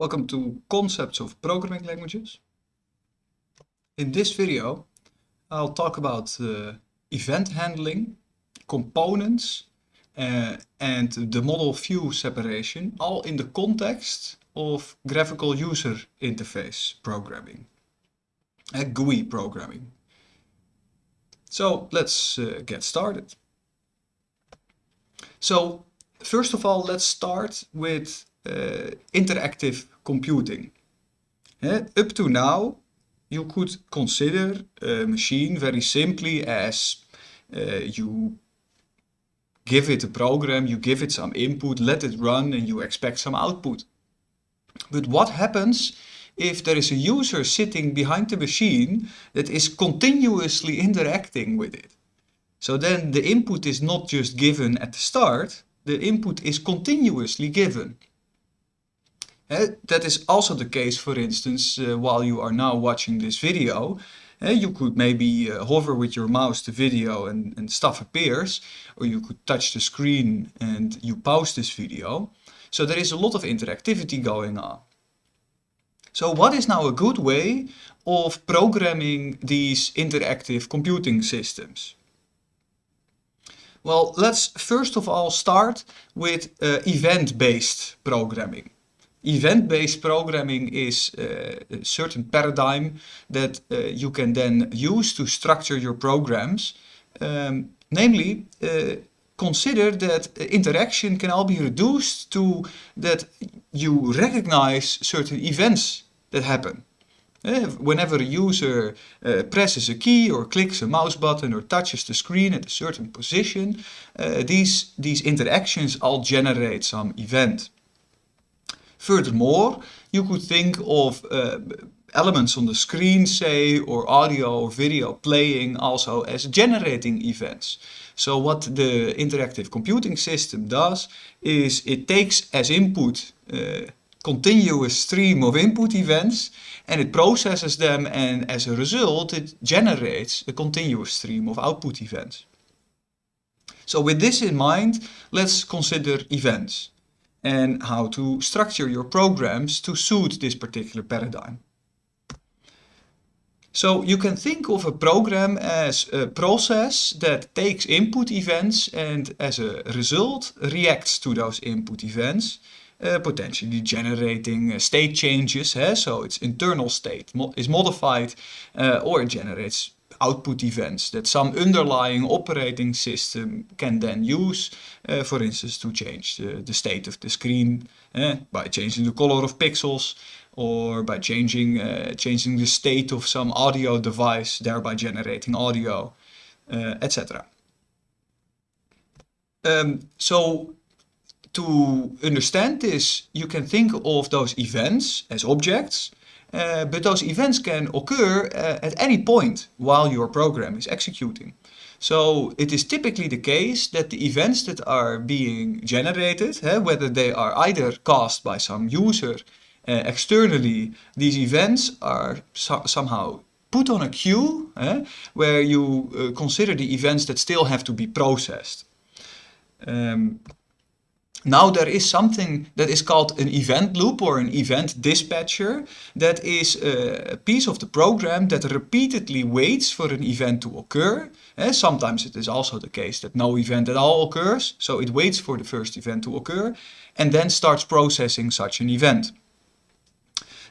Welcome to Concepts of Programming Languages. In this video I'll talk about uh, event handling, components uh, and the model view separation all in the context of graphical user interface programming, uh, GUI programming. So let's uh, get started. So first of all let's start with uh, interactive computing. Up to now, you could consider a machine very simply as uh, you give it a program, you give it some input, let it run and you expect some output. But what happens if there is a user sitting behind the machine that is continuously interacting with it? So then the input is not just given at the start, the input is continuously given. That is also the case, for instance, uh, while you are now watching this video. You could maybe uh, hover with your mouse the video and, and stuff appears, or you could touch the screen and you pause this video. So there is a lot of interactivity going on. So what is now a good way of programming these interactive computing systems? Well, let's first of all start with uh, event-based programming. Event-based programming is uh, a certain paradigm that uh, you can then use to structure your programs. Um, namely, uh, consider that interaction can all be reduced to that you recognize certain events that happen. Uh, whenever a user uh, presses a key or clicks a mouse button or touches the screen at a certain position, uh, these, these interactions all generate some event. Furthermore, you could think of uh, elements on the screen, say, or audio or video playing also as generating events. So what the interactive computing system does is it takes as input uh, continuous stream of input events and it processes them and as a result it generates a continuous stream of output events. So with this in mind, let's consider events and how to structure your programs to suit this particular paradigm. So you can think of a program as a process that takes input events and as a result reacts to those input events, uh, potentially generating uh, state changes. So its internal state is modified uh, or it generates output events that some underlying operating system can then use, uh, for instance, to change the, the state of the screen uh, by changing the color of pixels or by changing, uh, changing the state of some audio device, thereby generating audio, uh, etc. Um, so to understand this, you can think of those events as objects uh, but those events can occur uh, at any point while your program is executing. So it is typically the case that the events that are being generated, uh, whether they are either caused by some user uh, externally, these events are so somehow put on a queue where you consider the events that still have to be processed. Um, now there is something that is called an event loop or an event dispatcher that is a piece of the program that repeatedly waits for an event to occur. And sometimes it is also the case that no event at all occurs, so it waits for the first event to occur and then starts processing such an event.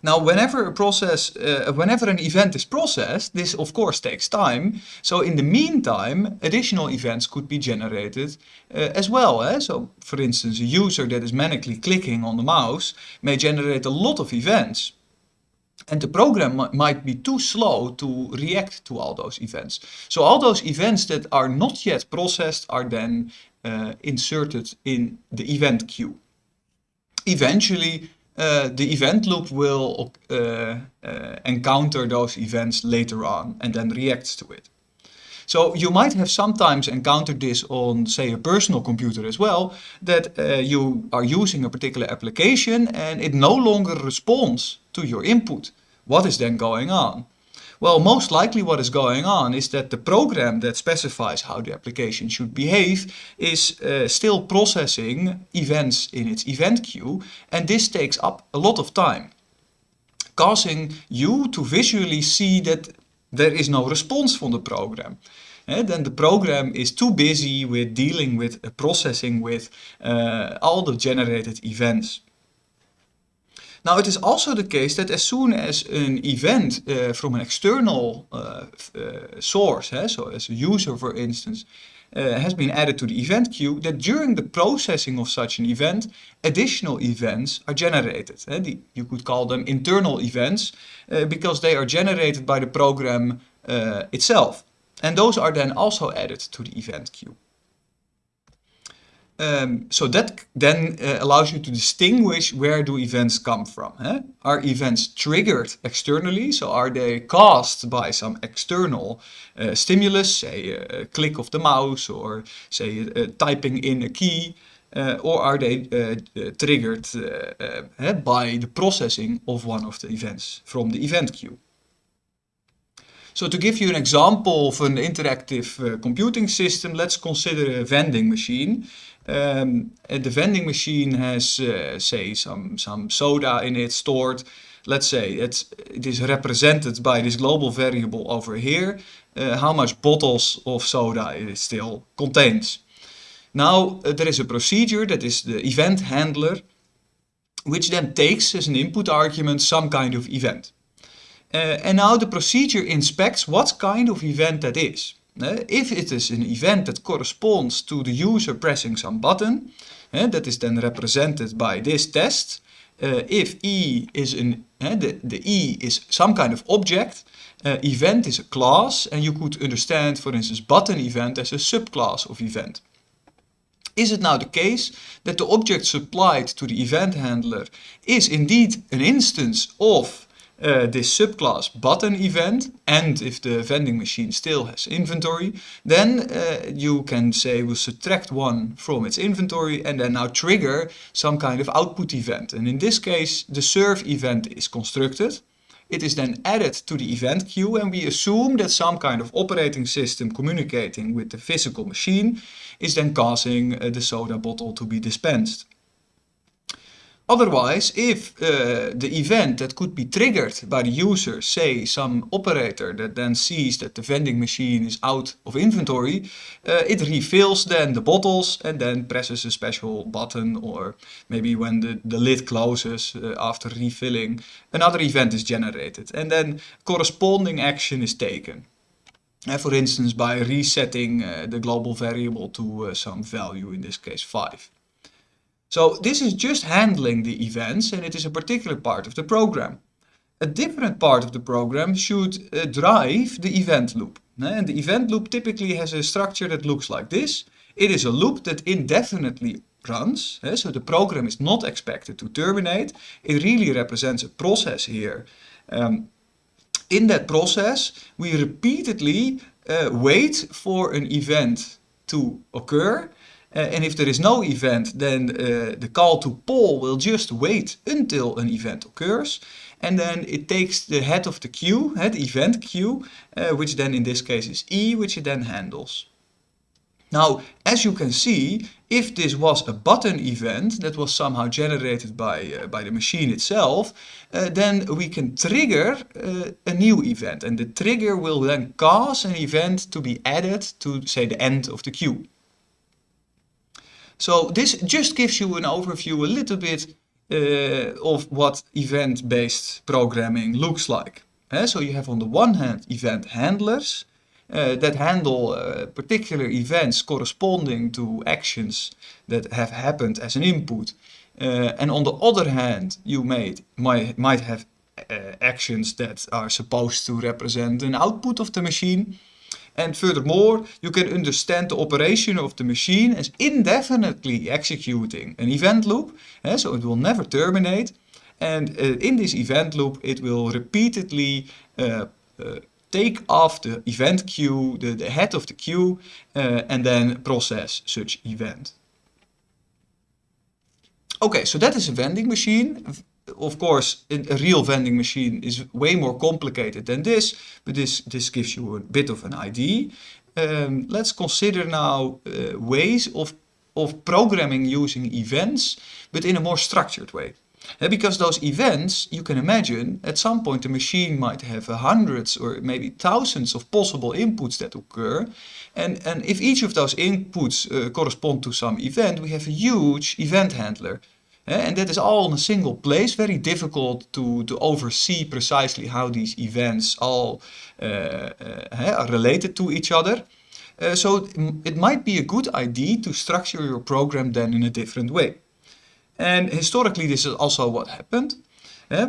Now, whenever a process, uh, whenever an event is processed, this of course takes time. So in the meantime, additional events could be generated uh, as well. Eh? So for instance, a user that is manically clicking on the mouse may generate a lot of events. And the program might be too slow to react to all those events. So all those events that are not yet processed are then uh, inserted in the event queue. Eventually, uh, the event loop will uh, uh, encounter those events later on and then reacts to it. So you might have sometimes encountered this on, say, a personal computer as well, that you are using a particular application and it no longer responds to your input. What is then going on? Well, most likely what is going on is that the program that specifies how the application should behave is uh, still processing events in its event queue and this takes up a lot of time, causing you to visually see that there is no response from the program. And then the program is too busy with dealing with uh, processing with uh, all the generated events. Now it is also the case that as soon as an event uh, from an external uh, uh, source, eh, so as a user for instance, has been added to the event queue, that during the processing of such an event, additional events are generated. Eh? The, you could call them internal events because they are generated by the program itself. And those are then also added to the event queue. Um, so that then uh, allows you to distinguish where do events come from. Eh? Are events triggered externally? So are they caused by some external uh, stimulus, say a click of the mouse or say uh, typing in a key? Uh, or are they uh, uh, triggered eh, by the processing of one of the events from the event queue? So to give you an example of an interactive computing system, let's consider a vending machine. Um, the vending machine has, uh, say, some, some soda in it stored. Let's say it's, it is represented by this global variable over here, uh, how much bottles of soda it still contains. Now, uh, there is a procedure that is the event handler, which then takes as an input argument some kind of event. Uh, and now the procedure inspects what kind of event that is. Uh, if it is an event that corresponds to the user pressing some button, uh, that is then represented by this test. Uh, if E is an, the, the E is some kind of object, event is a class, and you could understand, for instance, button event as a subclass of event. Is it now the case that the object supplied to the event handler is indeed an instance of uh, this subclass button event and if the vending machine still has inventory then uh, you can say we'll subtract one from its inventory and then now trigger some kind of output event and in this case the serve event is constructed it is then added to the event queue and we assume that some kind of operating system communicating with the physical machine is then causing uh, the soda bottle to be dispensed. Otherwise, if uh, the event that could be triggered by the user, say some operator that then sees that the vending machine is out of inventory, uh, it refills then the bottles and then presses a special button or maybe when the, the lid closes uh, after refilling, another event is generated and then corresponding action is taken. Uh, for instance, by resetting uh, the global variable to uh, some value, in this case 5. So this is just handling the events and it is a particular part of the program. A different part of the program should uh, drive the event loop. And the event loop typically has a structure that looks like this. It is a loop that indefinitely runs, so the program is not expected to terminate. It really represents a process here. Um, in that process, we repeatedly uh, wait for an event to occur uh, and if there is no event, then uh, the call to poll will just wait until an event occurs. And then it takes the head of the queue, head event queue, uh, which then in this case is E, which it then handles. Now, as you can see, if this was a button event that was somehow generated by, uh, by the machine itself, uh, then we can trigger uh, a new event. And the trigger will then cause an event to be added to, say, the end of the queue. So this just gives you an overview a little bit uh, of what event-based programming looks like. Uh, so you have on the one hand event handlers uh, that handle uh, particular events corresponding to actions that have happened as an input. Uh, and on the other hand, you may, might, might have uh, actions that are supposed to represent an output of the machine. And furthermore, you can understand the operation of the machine as indefinitely executing an event loop. Eh, so it will never terminate. And uh, in this event loop, it will repeatedly uh, take off the event queue, the, the head of the queue, uh, and then process such event. Okay, so that is a vending machine. Of course, a real vending machine is way more complicated than this, but this, this gives you a bit of an idea. Um, let's consider now uh, ways of, of programming using events, but in a more structured way. Because those events, you can imagine, at some point the machine might have hundreds or maybe thousands of possible inputs that occur. And, and if each of those inputs uh, correspond to some event, we have a huge event handler. And that is all in a single place, very difficult to, to oversee precisely how these events all uh, uh, are related to each other. Uh, so it might be a good idea to structure your program then in a different way. And historically this is also what happened. Uh,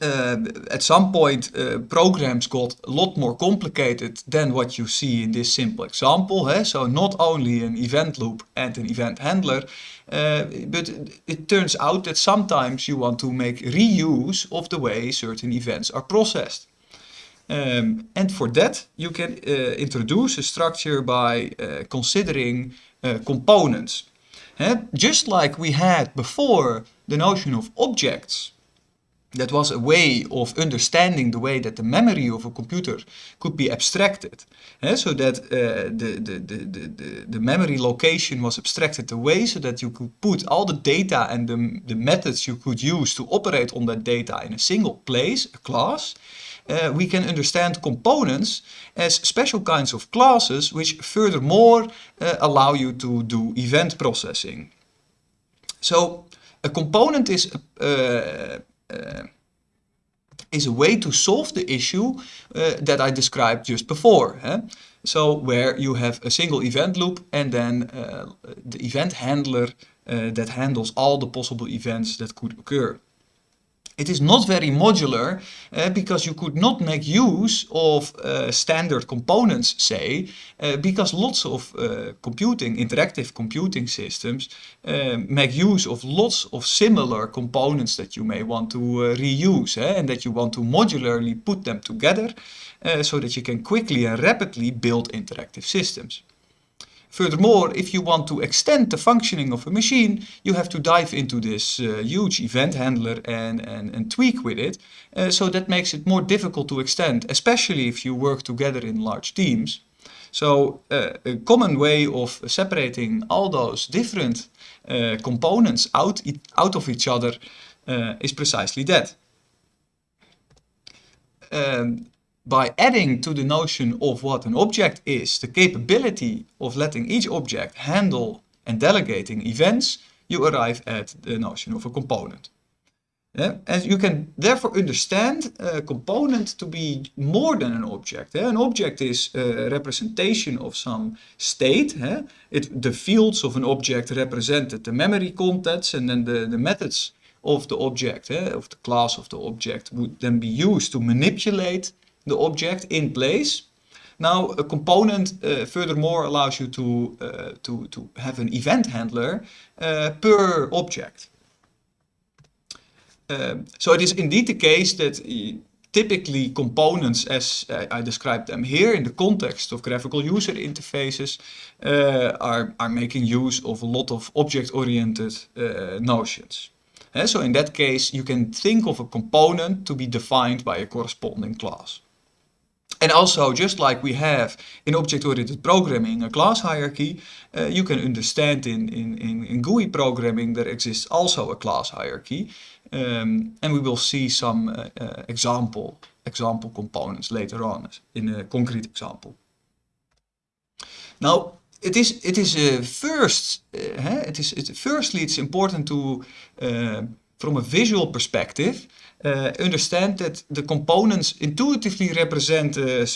at some point uh, programs got a lot more complicated than what you see in this simple example. Eh? So not only an event loop and an event handler, uh, but it turns out that sometimes you want to make reuse of the way certain events are processed. Um, and for that you can uh, introduce a structure by uh, considering uh, components. Just like we had before the notion of objects, that was a way of understanding the way that the memory of a computer could be abstracted. so that uh, the, the, the, the, memory location was abstracted away so that you could put all the data and the, the methods you could use to operate on that data in a single place, a class. Uh, we can understand components as special kinds of classes which furthermore uh, allow you to do event processing. So a component is uh, is a way to solve the issue uh, that I described just before. Eh? So where you have a single event loop and then uh, the event handler uh, that handles all the possible events that could occur. It is not very modular uh, because you could not make use of uh, standard components, say, uh, because lots of computing, interactive computing systems make use of lots of similar components that you may want to reuse eh, and that you want to modularly put them together so that you can quickly and rapidly build interactive systems. Furthermore, if you want to extend the functioning of a machine, you have to dive into this uh, huge event handler and, and, and tweak with it. Uh, so that makes it more difficult to extend, especially if you work together in large teams. So uh, a common way of separating all those different uh, components out, out of each other uh, is precisely that. Um, by adding to the notion of what an object is the capability of letting each object handle and delegating events, you arrive at the notion of a component. Yeah? And you can therefore understand a component to be more than an object. Yeah? An object is a representation of some state. Yeah? It, the fields of an object represented the memory contents and then the, the methods of the object, of the class of the object would then be used to manipulate the object in place. Now a component uh, furthermore allows you to, uh, to, to have an event handler uh, per object. Um, so it is indeed the case that uh, typically components as I described them here in the context of graphical user interfaces uh, are, are making use of a lot of object-oriented uh, notions. so in that case you can think of a component to be defined by a corresponding class. And also, just like we have in object-oriented programming a class hierarchy, uh, you can understand in, in, in, in, GUI programming there exists also a class hierarchy. Um, and we will see some uh, uh, example, example components later on in a concrete example. Now, it is, it is first, it is, it, firstly it's important to, from a visual perspective, uh, understand that the components intuitively represent a,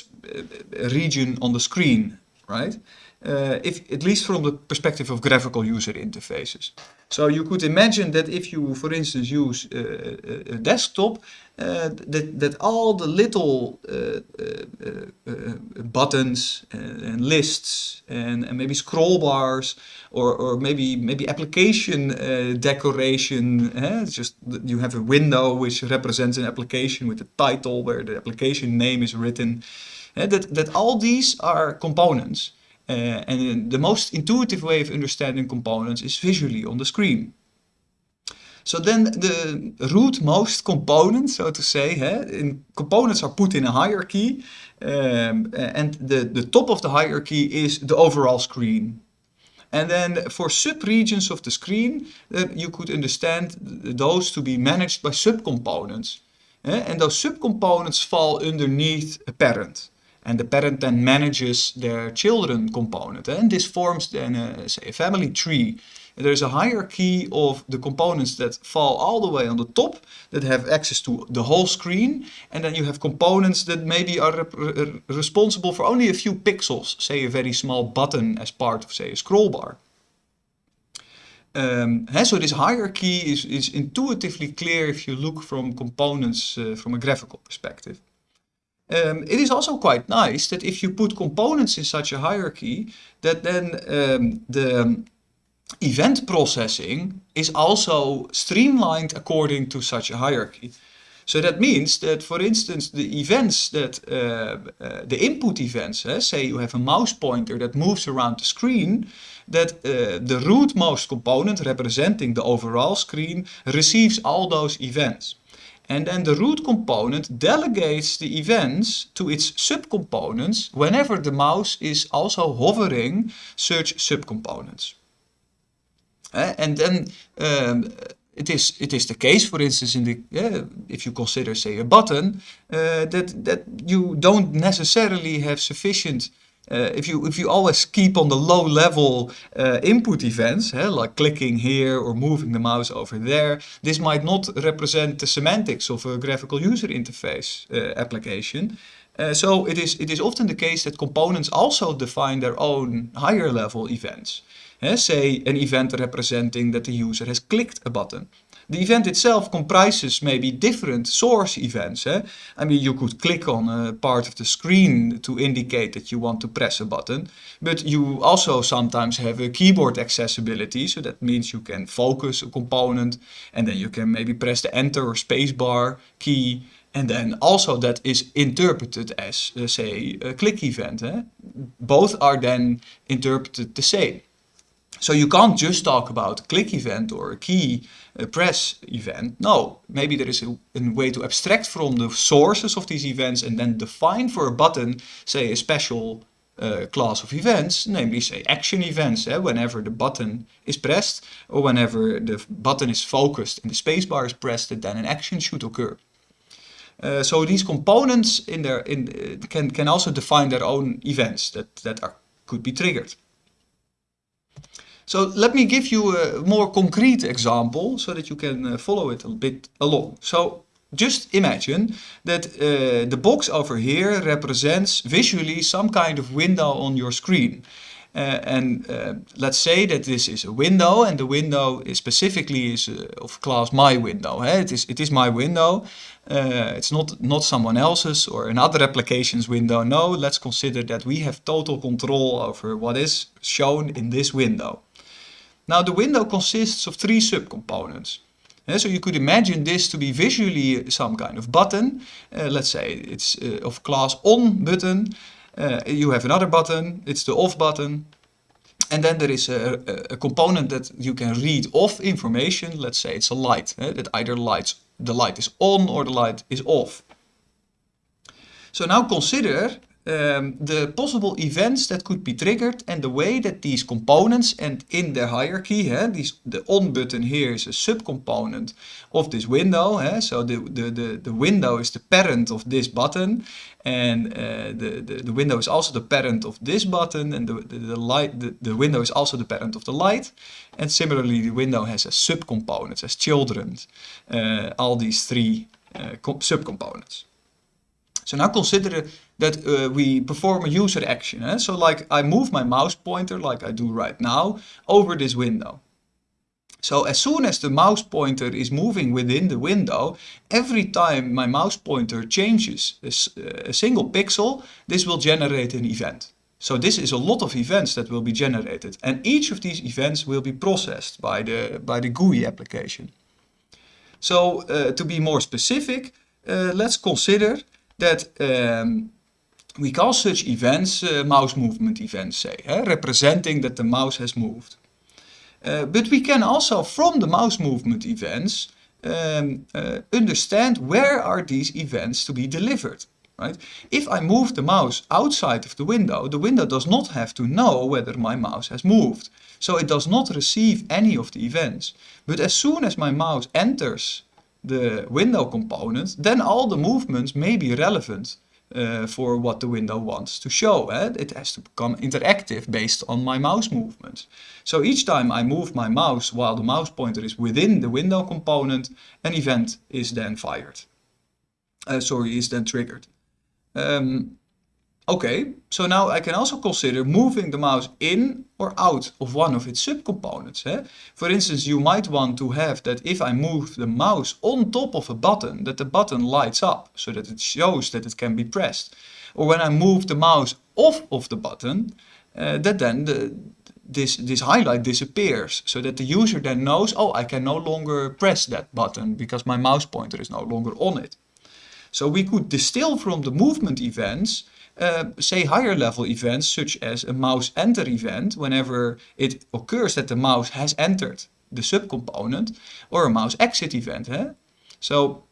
a region on the screen, right? Uh, if, at least from the perspective of graphical user interfaces. So you could imagine that if you, for instance, use uh, a desktop, uh, that, that all the little uh, uh, buttons and, and lists and, and, maybe scroll bars or, or maybe maybe application decoration, eh? just you have a window which represents an application with a title where the application name is written, eh? that, that all these are components. And the most intuitive way of understanding components is visually on the screen. So then the root-most component, so to say, in components are put in a hierarchy, um, and the, the top of the hierarchy is the overall screen. And then for sub-regions of the screen, uh, you could understand those to be managed by subcomponents. Uh, and those subcomponents fall underneath a parent. And the parent then manages their children component. And this forms then, a, say, a family tree there's a hierarchy of the components that fall all the way on the top that have access to the whole screen and then you have components that maybe are re responsible for only a few pixels, say a very small button as part of say a scroll bar. Um, so this hierarchy is, is intuitively clear if you look from components uh, from a graphical perspective. Um, it is also quite nice that if you put components in such a hierarchy, that then um, the event processing is also streamlined according to such a hierarchy. So that means that, for instance, the events that, uh, uh, the input events, eh, say you have a mouse pointer that moves around the screen, that uh, the rootmost component representing the overall screen receives all those events. And then the root component delegates the events to its subcomponents whenever the mouse is also hovering such subcomponents. And then um, it is it is the case, for instance, in the uh, if you consider say a button, uh, that that you don't necessarily have sufficient. Uh, if you if you always keep on the low level uh, input events, like clicking here or moving the mouse over there, this might not represent the semantics of a graphical user interface application. so it is it is often the case that components also define their own higher level events say an event representing that the user has clicked a button. The event itself comprises maybe different source events. Eh? I mean, you could click on a part of the screen to indicate that you want to press a button, but you also sometimes have a keyboard accessibility, so that means you can focus a component, and then you can maybe press the enter or spacebar key, and then also that is interpreted as, uh, say, a click event. Eh? Both are then interpreted the same. So you can't just talk about a click event or a key a press event. No, maybe there is a, a, way to abstract from the sources of these events and then define for a button, say, a special uh, class of events, namely, say, action events, eh, whenever the button is pressed or whenever the button is focused and the spacebar is pressed, then an action should occur. Uh, so these components in their, in, uh, can, can also define their own events that, that are, could be triggered. So let me give you a more concrete example so that you can uh, follow it a bit along. So just imagine that uh, the box over here represents visually some kind of window on your screen. Uh, and uh, let's say that this is a window and the window is specifically is uh, of class my window. It, is, it is my window. Uh, it's not, not someone else's or another application's window. No, let's consider that we have total control over what is shown in this window. Now the window consists of three subcomponents. Uh, so you could imagine this to be visually some kind of button. Uh, let's say it's uh, of class on button. Uh, you have another button, it's the off button. And then there is a, a, component that you can read off information. Let's say it's a light, that either lights, the light is on or the light is off. So now consider um, the possible events that could be triggered and the way that these components and in the hierarchy, eh, these, the on button here is a subcomponent of this window. Eh, so the, the, the, the window is the parent of this button and uh, the, the, the window is also the parent of this button and the, the, the light, the, the window is also the parent of the light. And similarly, the window has a subcomponents as children, uh, all these three uh, subcomponents. So now consider that uh, we perform a user action. Eh? So like I move my mouse pointer, like I do right now, over this window. So as soon as the mouse pointer is moving within the window, every time my mouse pointer changes a, a single pixel, this will generate an event. So this is a lot of events that will be generated. And each of these events will be processed by the, by the GUI application. So uh, to be more specific, uh, let's consider that um, we call such events uh, mouse movement events, say, representing that the mouse has moved. Uh, but we can also, from the mouse movement events, um, uh, understand where are these events to be delivered. Right? If I move the mouse outside of the window, the window does not have to know whether my mouse has moved. So it does not receive any of the events. But as soon as my mouse enters the window component, then all the movements may be relevant uh, for what the window wants to show. Eh? It has to become interactive based on my mouse movements. So each time I move my mouse while the mouse pointer is within the window component, an event is then fired. Uh, sorry, is then triggered. Um, okay, so now I can also consider moving the mouse in or out of one of its subcomponents. Eh? For instance, you might want to have that if I move the mouse on top of a button, that the button lights up so that it shows that it can be pressed. Or when I move the mouse off of the button, uh, that then the, this, this highlight disappears so that the user then knows, oh, I can no longer press that button because my mouse pointer is no longer on it. So we could distill from the movement events, uh, say higher level events such as a mouse enter event whenever it occurs that the mouse has entered the subcomponent or a mouse exit event. Eh? So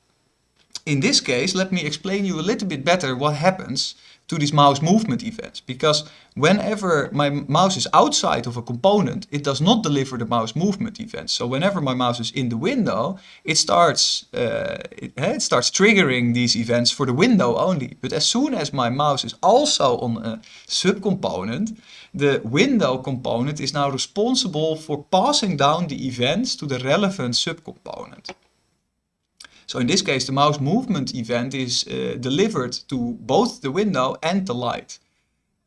in this case, let me explain you a little bit better what happens to these mouse movement events because whenever my mouse is outside of a component it does not deliver the mouse movement events so whenever my mouse is in the window it starts uh, it, eh, it, starts triggering these events for the window only. But as soon as my mouse is also on a subcomponent the window component is now responsible for passing down the events to the relevant subcomponent so in this case, the mouse movement event is uh, delivered to both the window and the light.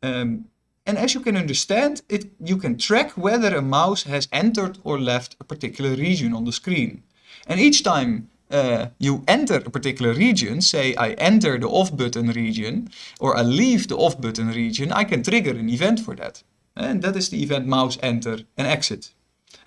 Um, and as you can understand, it, you can track whether a mouse has entered or left a particular region on the screen. And each time uh, you enter a particular region, say I enter the off button region, or I leave the off button region, I can trigger an event for that. And that is the event mouse enter and exit.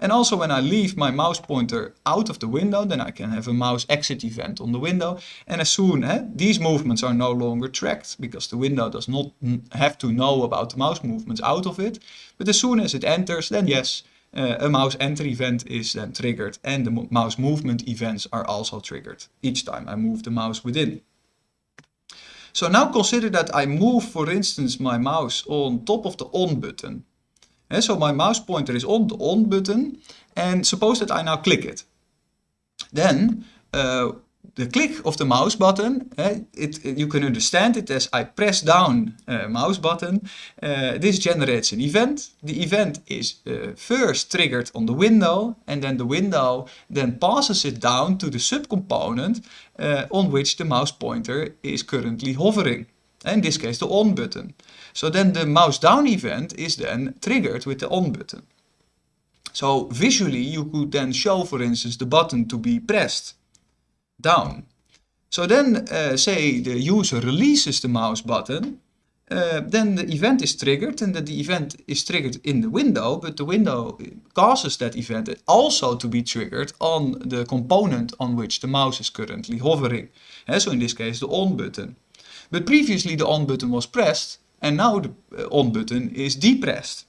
And also when I leave my mouse pointer out of the window, then I can have a mouse exit event on the window. And as soon as eh, these movements are no longer tracked, because the window does not have to know about the mouse movements out of it. But as soon as it enters, then yes, uh, a mouse enter event is then triggered and the mouse movement events are also triggered each time I move the mouse within. So now consider that I move, for instance, my mouse on top of the on button. So my mouse pointer is on the on button and suppose that I now click it. Then uh, the click of the mouse button, uh, it, you can understand it as I press down uh, mouse button. Uh, this generates an event. The event is first triggered on the window and then the window then passes it down to the subcomponent on which the mouse pointer is currently hovering. In this case the on button. So then the mouse down event is then triggered with the on button. So visually you could then show for instance the button to be pressed down. So then uh, say the user releases the mouse button, uh, then the event is triggered and that the event is triggered in the window, but the window causes that event also to be triggered on the component on which the mouse is currently hovering. So in this case the on button. But previously the on button was pressed and now the uh, on button is depressed.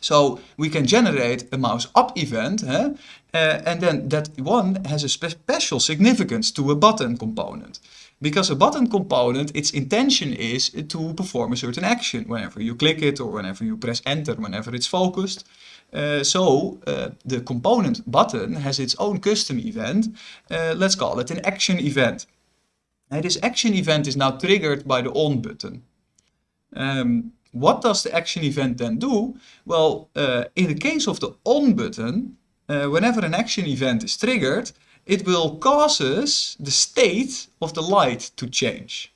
So we can generate a mouse up event uh, and then that one has a spe special significance to a button component. Because a button component, its intention is to perform a certain action whenever you click it or whenever you press enter, whenever it's focused. Uh, so uh, the component button has its own custom event. Let's call it an action event. And this action event is now triggered by the on button. Um, what does the action event then do? Well, uh, in the case of the on button, uh, whenever an action event is triggered, it will causes the state of the light to change.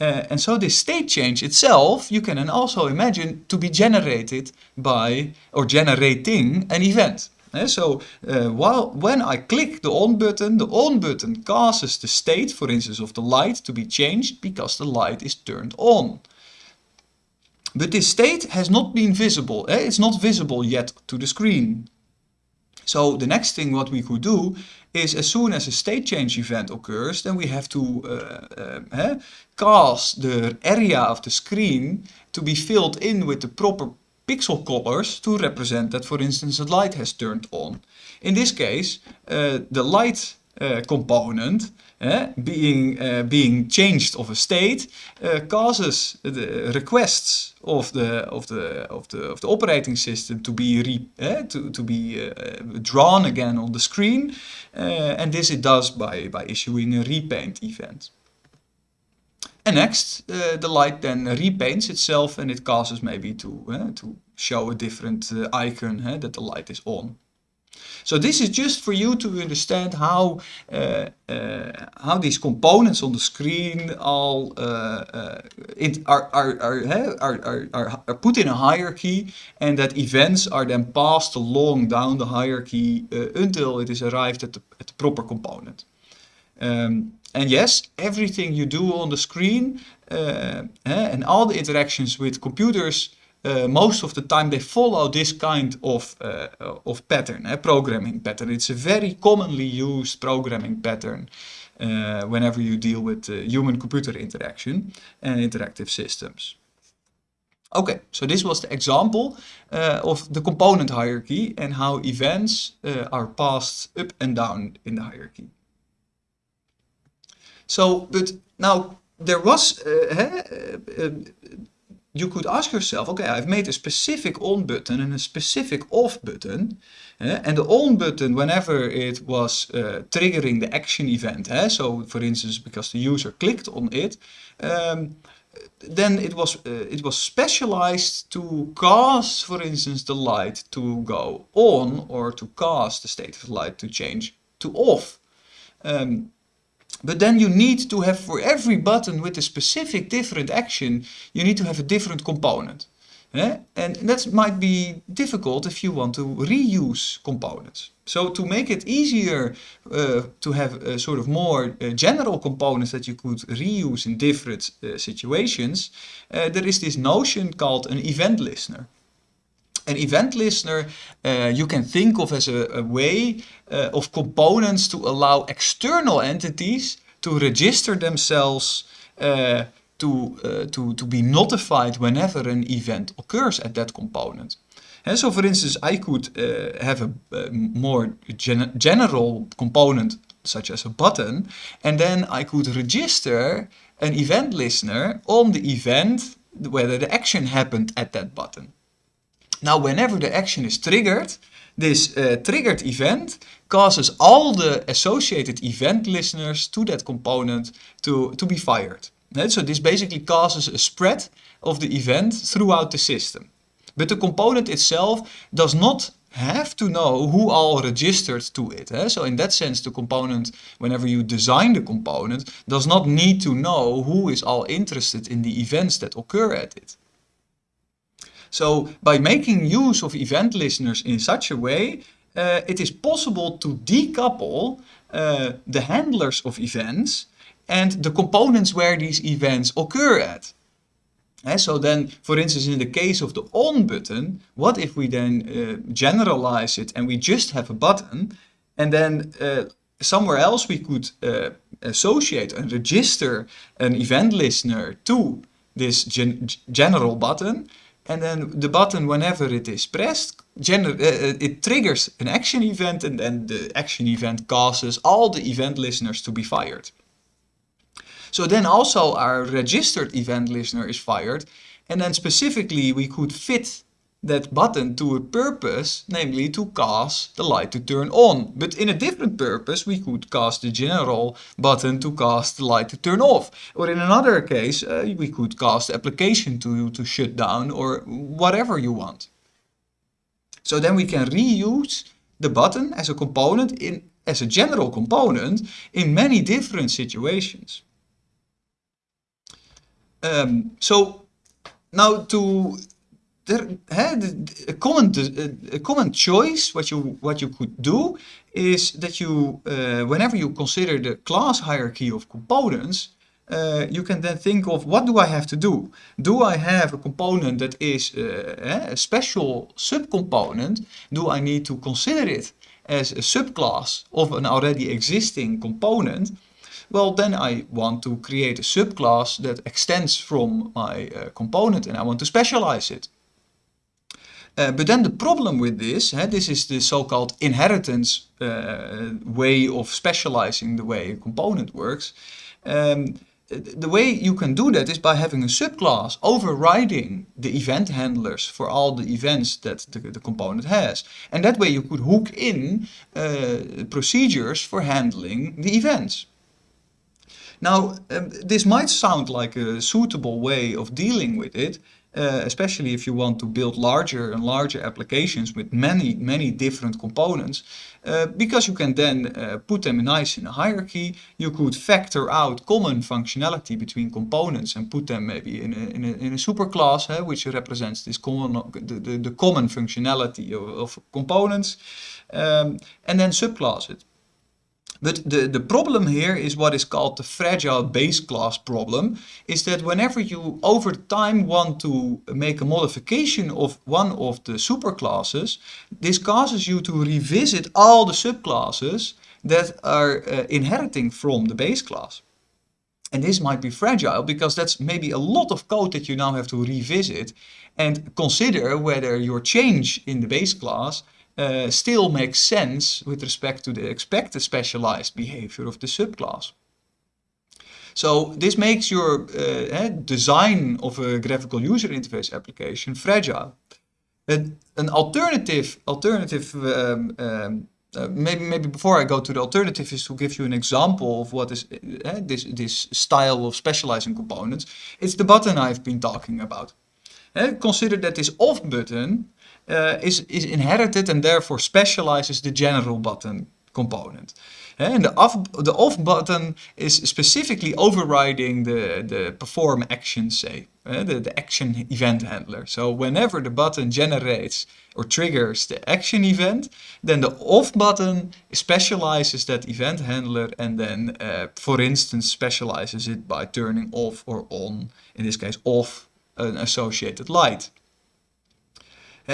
Uh, and so this state change itself, you can also imagine to be generated by, or generating an event. So uh, while, when I click the on button, the on button causes the state, for instance, of the light to be changed because the light is turned on. But this state has not been visible. Eh? It's not visible yet to the screen. So the next thing what we could do is as soon as a state change event occurs, then we have to uh, uh, eh, cause the area of the screen to be filled in with the proper pixel colors to represent that, for instance, the light has turned on. In this case, uh, the light uh, component uh, being, uh, being changed of a state uh, causes the requests of the, of, the, of, the, of the operating system to be, re, uh, to, to be drawn again on the screen. and this it does by, by issuing a repaint event. And next, uh, the light then repaints itself and it causes maybe to, uh, to show a different uh, icon that the light is on. So this is just for you to understand how how these components on the screen all uh, are, are, are, are, are, are put in a hierarchy and that events are then passed along down the hierarchy until it is arrived at the, at the proper component. Um, and yes, everything you do on the screen uh, and all the interactions with computers, uh, most of the time they follow this kind of, uh, of pattern, uh, programming pattern. It's a very commonly used programming pattern uh, whenever you deal with uh, human-computer interaction and interactive systems. Okay, so this was the example of the component hierarchy and how events are passed up and down in the hierarchy. So, but now there was, uh, uh, you could ask yourself, okay, I've made a specific on button and a specific off button. Uh, and the on button, whenever it was triggering the action event, so for instance, because the user clicked on it, um, then it was uh, it was specialized to cause, for instance, the light to go on or to cause the state of the light to change to off. Um, but then you need to have for every button with a specific different action, you need to have a different component. And that might be difficult if you want to reuse components. So to make it easier uh, to have a sort of more uh, general components that you could reuse in different uh, situations, uh, there is this notion called an event listener. An event listener uh, you can think of as a, a way uh, of components to allow external entities to register themselves uh, to, uh, to, to be notified whenever an event occurs at that component. And so for instance, I could uh, have a, a more gen general component such as a button, and then I could register an event listener on the event whether the action happened at that button. Now, whenever the action is triggered, this uh, triggered event causes all the associated event listeners to that component to, to be fired. And so this basically causes a spread of the event throughout the system. But the component itself does not have to know who all registered to it. Eh? So in that sense, the component, whenever you design the component, does not need to know who is all interested in the events that occur at it. So by making use of event listeners in such a way, uh, it is possible to decouple uh, the handlers of events and the components where these events occur at. Uh, so then, for instance, in the case of the on button, what if we then uh, generalize it and we just have a button and then uh, somewhere else we could uh, associate and register an event listener to this gen general button and then the button, whenever it is pressed, uh, it triggers an action event and then the action event causes all the event listeners to be fired. So then also our registered event listener is fired and then specifically we could fit that button to a purpose, namely to cause the light to turn on. But in a different purpose, we could cast the general button to cause the light to turn off. Or in another case, uh, we could cast the application to, to shut down or whatever you want. So then we can reuse the button as a component in as a general component in many different situations. Um, so now to there, a common a common choice what you what you could do is that you uh, whenever you consider the class hierarchy of components uh, you can then think of what do I have to do? Do I have a component that is uh, a special subcomponent? Do I need to consider it as a subclass of an already existing component? Well, then I want to create a subclass that extends from my uh, component and I want to specialize it. Uh, but then the problem with this, uh, this is the so-called inheritance uh, way of specializing the way a component works. Um, the way you can do that is by having a subclass overriding the event handlers for all the events that the, the component has. And that way you could hook in uh, procedures for handling the events. Now, um, this might sound like a suitable way of dealing with it, uh, especially if you want to build larger and larger applications with many, many different components, uh, because you can then uh, put them nice in a hierarchy. You could factor out common functionality between components and put them maybe in a, in a, in a superclass, which represents this common, the, the, the common functionality of, of components, um, and then subclass it. But the, the problem here is what is called the fragile base class problem, is that whenever you over time want to make a modification of one of the superclasses, this causes you to revisit all the subclasses that are uh, inheriting from the base class. And this might be fragile because that's maybe a lot of code that you now have to revisit and consider whether your change in the base class uh, still makes sense with respect to the expected specialized behavior of the subclass. So this makes your uh, design of a graphical user interface application fragile. An, alternative, alternative um, um, uh, maybe maybe before I go to the alternative is to give you an example of what is uh, this this style of specializing components. It's the button I've been talking about. Uh, consider that this off button uh, is, is inherited and therefore specializes the general button component. And the off, button is specifically overriding the, the perform action, say, the, action event handler. So whenever the button generates or triggers the action event, then the off button specializes that event handler and then, uh, for instance, specializes it by turning off or on, in this case, off an associated light.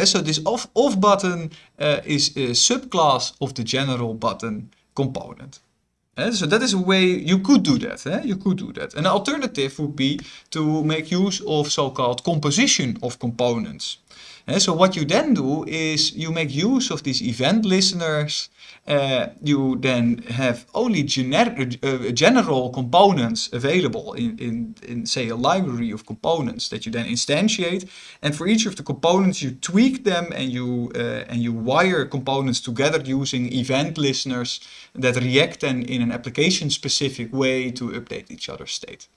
So this off, off button uh, is a subclass of the general button component. So that is a way you could do that. Eh? You could do that. An alternative would be to make use of so-called composition of components. Uh, so what you then do is you make use of these event listeners uh, you then have only gener uh, general components available in, in, in, say, a library of components that you then instantiate. And for each of the components, you tweak them and you, uh, and you wire components together using event listeners that react then in an application-specific way to update each other's state.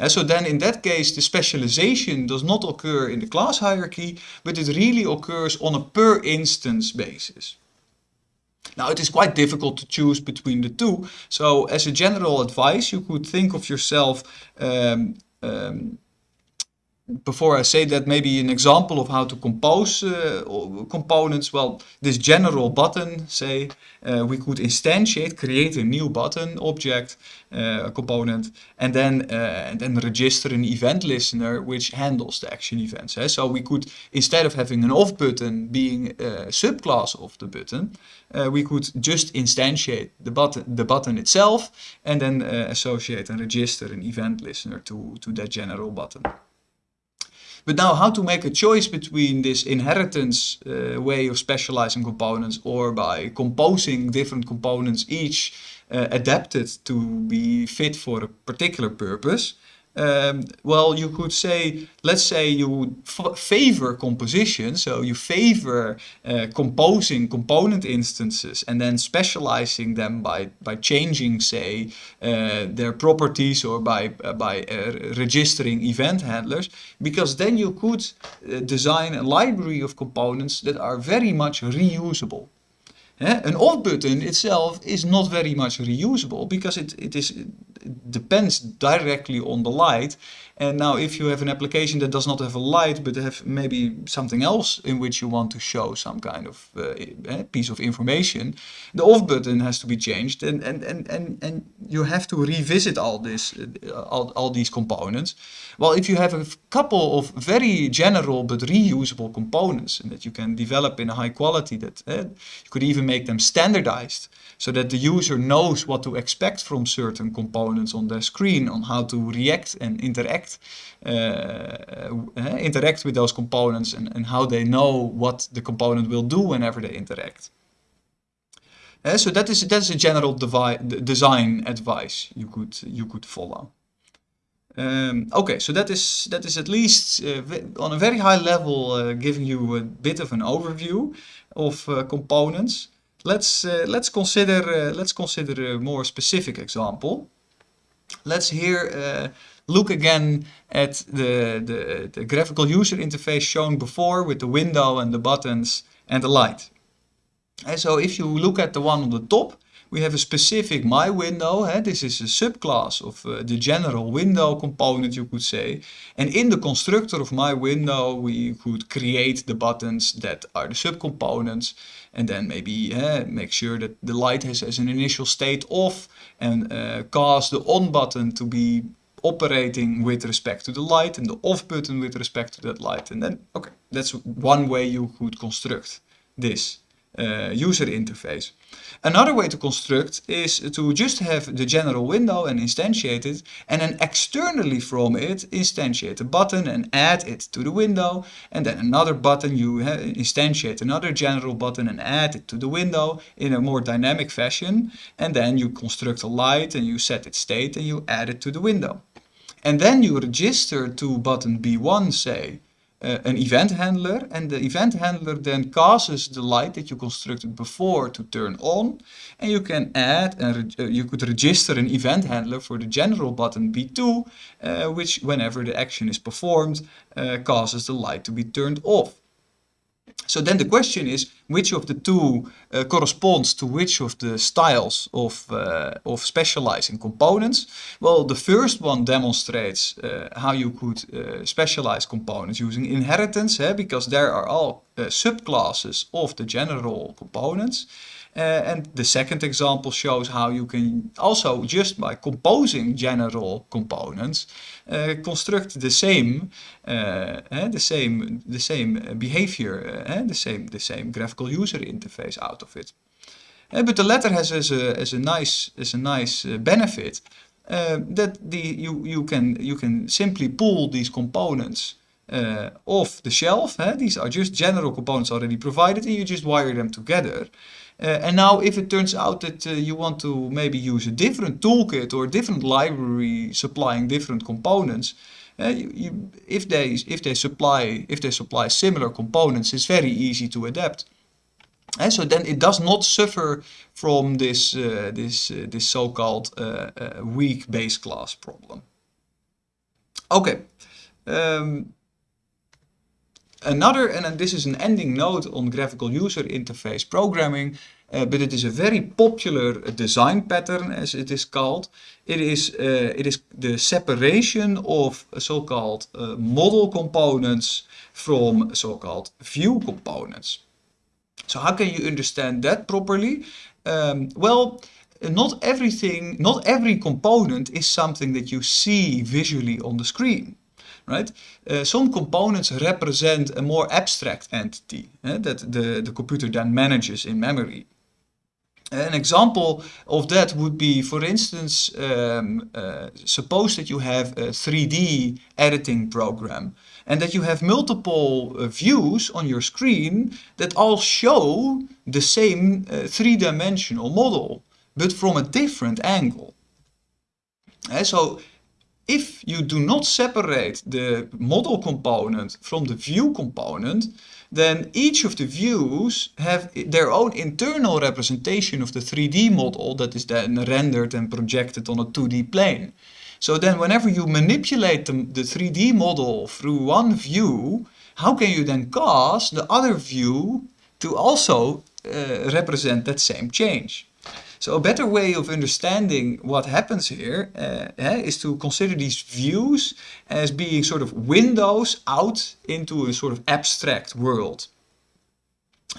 And so then in that case, the specialization does not occur in the class hierarchy, but it really occurs on a per instance basis. Now it is quite difficult to choose between the two. So as a general advice, you could think of yourself um, um, before I say that, maybe an example of how to compose uh, components. Well, this general button, say, uh, we could instantiate, create a new button object, uh, component, and then uh, and then register an event listener which handles the action events. Eh? So we could, instead of having an off button being a subclass of the button, uh, we could just instantiate the button, the button itself, and then uh, associate and register an event listener to to that general button. But now how to make a choice between this inheritance uh, way of specializing components or by composing different components each uh, adapted to be fit for a particular purpose um, well, you could say, let's say you favor composition, so you favor uh, composing component instances and then specializing them by, by changing, say, uh, their properties or by, uh, by uh, registering event handlers, because then you could uh, design a library of components that are very much reusable. An off button itself is not very much reusable because it, it is depends directly on the light. And now if you have an application that does not have a light, but have maybe something else in which you want to show some kind of uh, eh, piece of information, the off button has to be changed and, and, and, and, and you have to revisit all this, uh, all, all these components. Well, if you have a couple of very general but reusable components and that you can develop in a high quality that uh, you could even make them standardized so that the user knows what to expect from certain components on their screen, on how to react and interact uh, interact with those components and, and how they know what the component will do whenever they interact. Uh, so that is that is a general design advice you could you could follow. Um, okay, so that is that is at least uh, on a very high level uh, giving you a bit of an overview of uh, components. Let's uh, let's consider uh, let's consider a more specific example. Let's here uh, look again at the, the the graphical user interface shown before with the window and the buttons and the light. And so if you look at the one on the top, we have a specific my window. Eh? This is a subclass of uh, the general window component, you could say. And in the constructor of my window, we could create the buttons that are the subcomponents. And then maybe make sure that the light has as an initial state off and uh, cause the on button to be operating with respect to the light and the off button with respect to that light. And then, okay, that's one way you could construct this uh, user interface. Another way to construct is to just have the general window and instantiate it and then externally from it instantiate a button and add it to the window and then another button you instantiate another general button and add it to the window in a more dynamic fashion and then you construct a light and you set its state and you add it to the window. And then you register to button B1 say uh, an event handler and the event handler then causes the light that you constructed before to turn on and you can add and uh, you could register an event handler for the general button B2 uh, which whenever the action is performed causes the light to be turned off. So then the question is, which of the two uh, corresponds to which of the styles of, uh, of specializing components? Well, the first one demonstrates uh, how you could uh, specialize components using inheritance, eh, because there are all uh, subclasses of the general components. Uh, and the second example shows how you can also just by composing general components uh, construct the same uh, the same the same behavior the same the same graphical user interface out of it. but the latter has as a as a nice as a nice benefit that the you you can you can simply pull these components uh, off the shelf. These are just general components already provided and you just wire them together. And now if it turns out that uh, you want to maybe use a different toolkit or a different library supplying different components, uh, you, you, if they if they supply if they supply similar components, it's very easy to adapt. And so then it does not suffer from this uh, this uh, this so-called weak base class problem. Okay. Um, Another, and this is an ending note on graphical user interface programming, uh, but it is a very popular design pattern as it is called. It is, uh, it is the separation of so-called uh, model components from so-called view components. So how can you understand that properly? Um, well, not everything, not every component is something that you see visually on the screen right? Uh, some components represent a more abstract entity eh, that the, the computer then manages in memory. An example of that would be, for instance, um, uh, suppose that you have a 3D editing program and that you have multiple uh, views on your screen that all show the same uh, three-dimensional model, but from a different angle. Uh, so if you do not separate the model component from the view component, then each of the views have their own internal representation of the 3D model that is then rendered and projected on a 2D plane. So then whenever you manipulate the, the 3D model through one view, how can you then cause the other view to also uh, represent that same change? So a better way of understanding what happens here uh, is to consider these views as being sort of windows out into a sort of abstract world.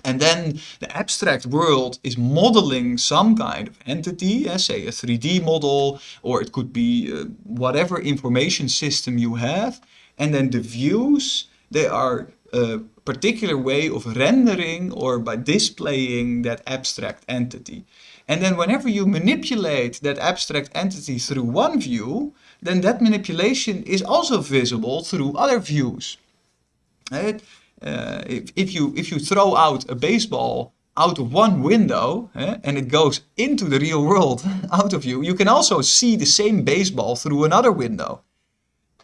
And then the abstract world is modeling some kind of entity, uh, say a 3D model, or it could be uh, whatever information system you have. And then the views, they are a particular way of rendering or by displaying that abstract entity. And then whenever you manipulate that abstract entity through one view, then that manipulation is also visible through other views. Right? Uh, if, if, you, if you throw out a baseball out of one window eh, and it goes into the real world out of you, you can also see the same baseball through another window.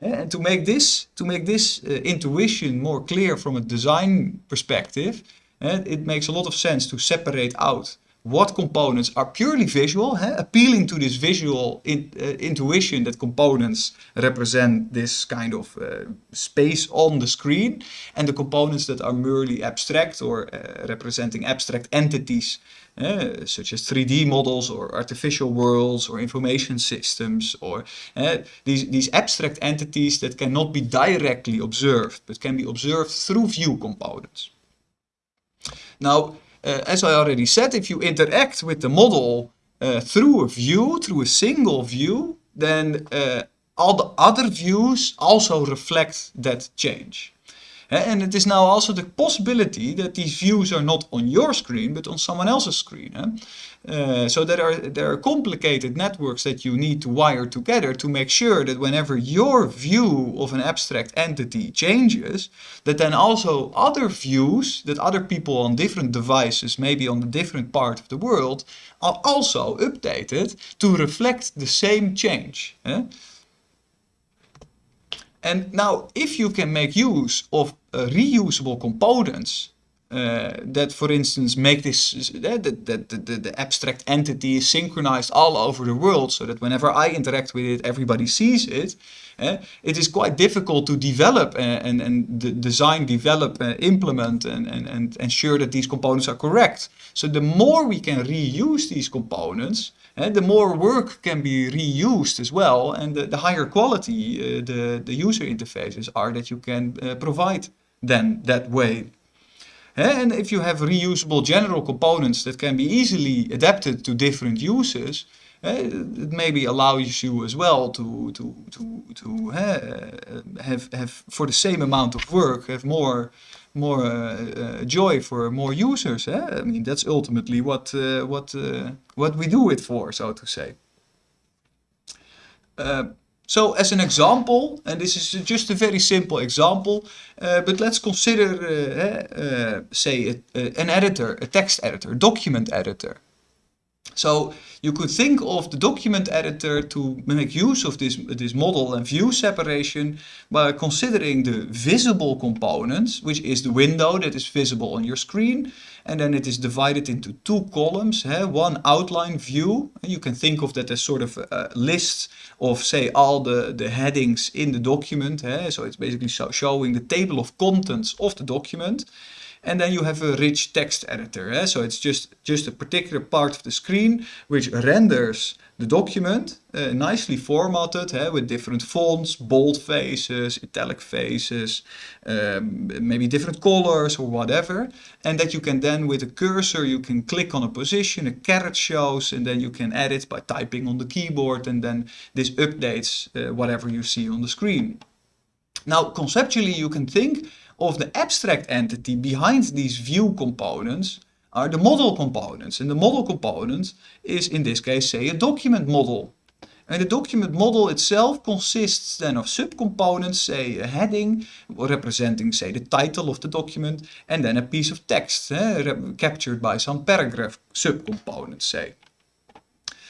Eh, and to make this, to make this uh, intuition more clear from a design perspective, eh, it makes a lot of sense to separate out what components are purely visual, eh, appealing to this visual in, uh, intuition that components represent this kind of uh, space on the screen, and the components that are merely abstract or uh, representing abstract entities, such as 3D models or artificial worlds or information systems, or these, these abstract entities that cannot be directly observed, but can be observed through view components. Now, uh, as I already said, if you interact with the model uh, through a view, through a single view, then uh, all the other views also reflect that change. And it is now also the possibility that these views are not on your screen, but on someone else's screen. Uh, so there are, there are complicated networks that you need to wire together to make sure that whenever your view of an abstract entity changes, that then also other views that other people on different devices, maybe on a different part of the world, are also updated to reflect the same change. And now, if you can make use of uh, reusable components uh, that, for instance, make this uh, that, the, the abstract entity is synchronized all over the world, so that whenever I interact with it, everybody sees it. Uh, it is quite difficult to develop uh, and, and design, develop, implement, and, and, and ensure that these components are correct. So the more we can reuse these components, and the more work can be reused as well, and the, the higher quality the, the user interfaces are that you can provide then that way. And if you have reusable general components that can be easily adapted to different uses, it maybe allows you as well to to to to uh, have have for the same amount of work have more more uh, joy for more users. Eh? I mean, that's ultimately what uh, what uh, what we do it for, so to say. So as an example, and this is just a very simple example, uh, but let's consider, uh, uh, say, a, an editor, a text editor, document editor. So you could think of the document editor to make use of this, this model and view separation by considering the visible components, which is the window that is visible on your screen. And then it is divided into two columns, one outline view. You can think of that as sort of uh, a list of, say, all the, the headings in the document. So it's basically showing the table of contents of the document. And then you have a rich text editor. So it's just, just a particular part of the screen which renders the document uh, nicely formatted eh? with different fonts, bold faces, italic faces, um, maybe different colors or whatever. And that you can then with a cursor, you can click on a position, a caret shows, and then you can edit by typing on the keyboard and then this updates uh, whatever you see on the screen. Now conceptually you can think of the abstract entity behind these view components are the model components. And the model component is in this case, say, a document model. And the document model itself consists then of subcomponents, say a heading representing, say, the title of the document, and then a piece of text eh, captured by some paragraph subcomponents, say.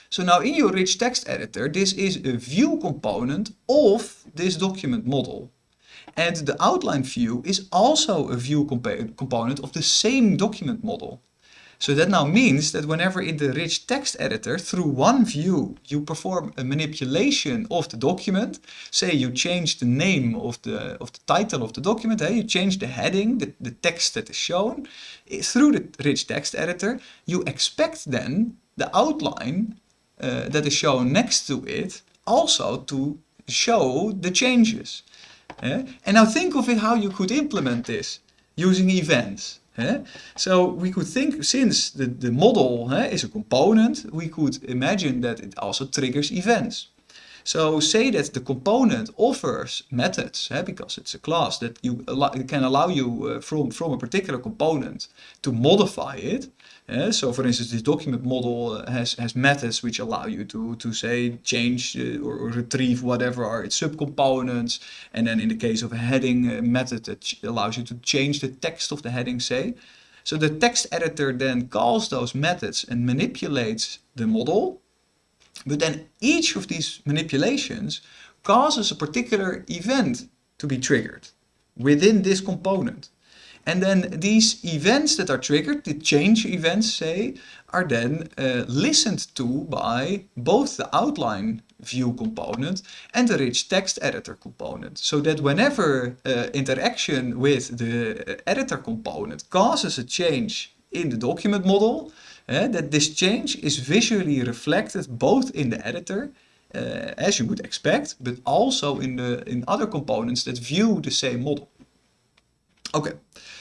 So now in your rich text editor, this is a view component of this document model. And the outline view is also a view comp component of the same document model. So that now means that whenever in the rich text editor, through one view, you perform a manipulation of the document, say you change the name of the, of the title of the document, eh? you change the heading, the, the text that is shown, eh, through the rich text editor, you expect then the outline uh, that is shown next to it also to show the changes. Eh? And now think of it how you could implement this using events. So we could think, since the, the model is a component, we could imagine that it also triggers events. So say that the component offers methods, because it's a class that you allow, can allow you uh, from, from a particular component to modify it. Uh, so for instance, this document model uh, has, has methods which allow you to, to say change uh, or, or, retrieve whatever are its subcomponents. And then in the case of a heading uh, method that allows you to change the text of the heading, say. So the text editor then calls those methods and manipulates the model. But then each of these manipulations causes a particular event to be triggered within this component. And then these events that are triggered, the change events say, are then uh, listened to by both the outline view component and the rich text editor component. So that whenever uh, interaction with the editor component causes a change in the document model, uh, that this change is visually reflected both in the editor uh, as you would expect, but also in the in other components that view the same model. Okay,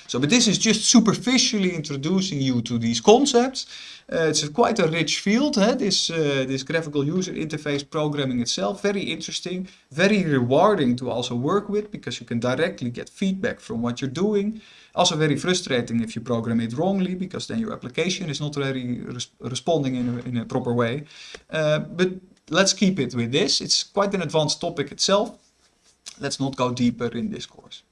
so but this is just superficially introducing you to these concepts. Uh, it's a quite a rich field, eh? this, uh, this graphical user interface programming itself. Very interesting, very rewarding to also work with because you can directly get feedback from what you're doing. Also very frustrating if you program it wrongly because then your application is not really res responding in a, in a proper way. Uh, but let's keep it with this. It's quite an advanced topic itself. Let's not go deeper in this course.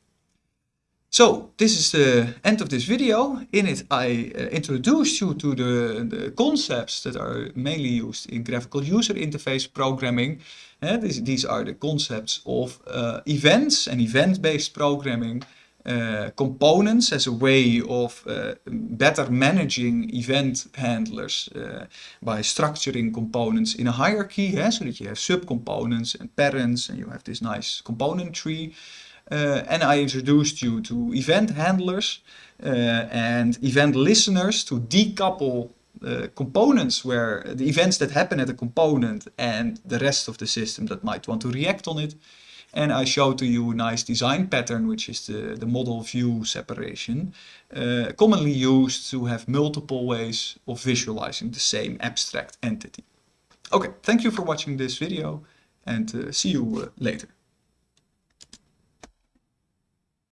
So this is the end of this video. In it I uh, introduced you to the, the, concepts that are mainly used in graphical user interface programming. Uh, these, these, are the concepts of uh, events and event-based programming, uh, components as a way of uh, better managing event handlers uh, by structuring components in a hierarchy, so that you have subcomponents and parents and you have this nice component tree. Uh, and I introduced you to event handlers uh, and event listeners to decouple uh, components where the events that happen at a component and the rest of the system that might want to react on it. And I show to you a nice design pattern, which is the, the model view separation, uh, commonly used to have multiple ways of visualizing the same abstract entity. Okay, thank you for watching this video and uh, see you later.